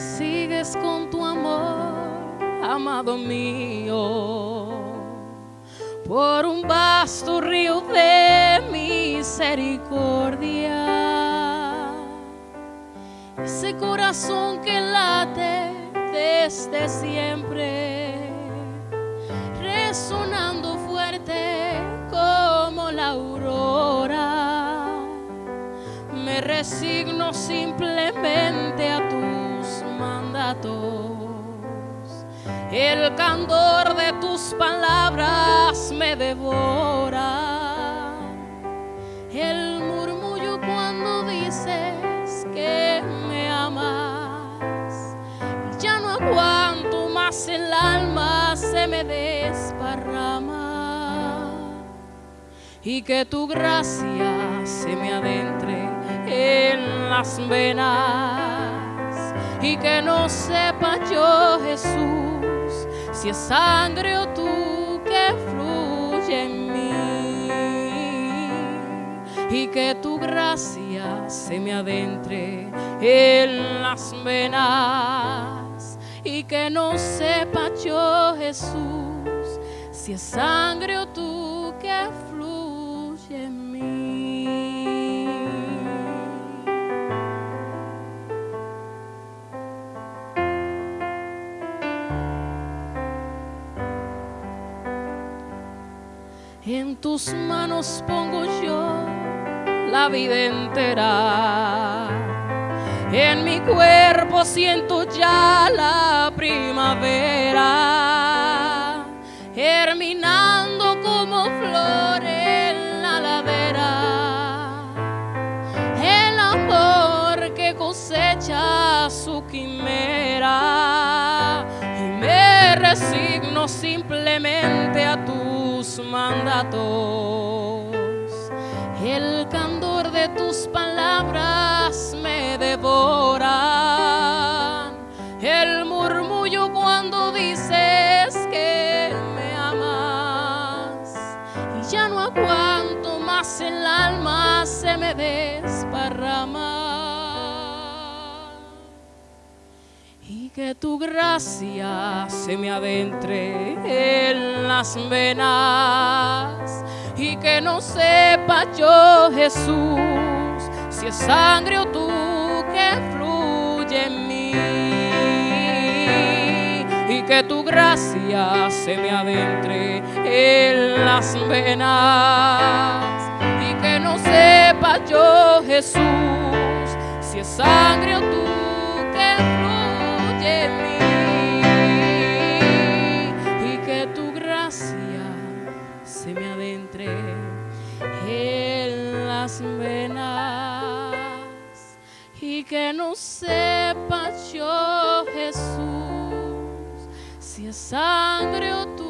sigues con tu amor, amado mío, por un vasto río de misericordia. Ese corazón que late desde siempre, resonando fuerte como la aurora. Me resigno simplemente a tus mandatos. El candor de tus palabras me devora. El murmullo cuando dices que me amas. Ya no aguanto más el alma se me desparrama. Y que tu gracia se me adentre en las venas. Y que no sepa yo Jesús si es sangre o tú que fluye en mí. Y que tu gracia se me adentre en las venas. Y que no sepa yo Jesús si es sangre o tú que fluye en mí. En tus manos pongo yo la vida entera. En mi cuerpo siento ya la primavera, germinando como flor en la ladera. El amor que cosecha su quimera y me resigno simplemente a tus mandatos. El candor de tus palabras me devora. El murmullo cuando dices que me amas. Y ya no aguanto más el alma se me desparrama. Y que tu gracia se me adentre en venas y que no sepa yo Jesús si es sangre o tú que fluye en mí. Y que tu gracia se me adentre en las venas. Y que no sepa yo Jesús si es sangre o tú se me adentre en las venas. Y que no sepa yo Jesús si es sangre o tú